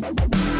We'll be right back.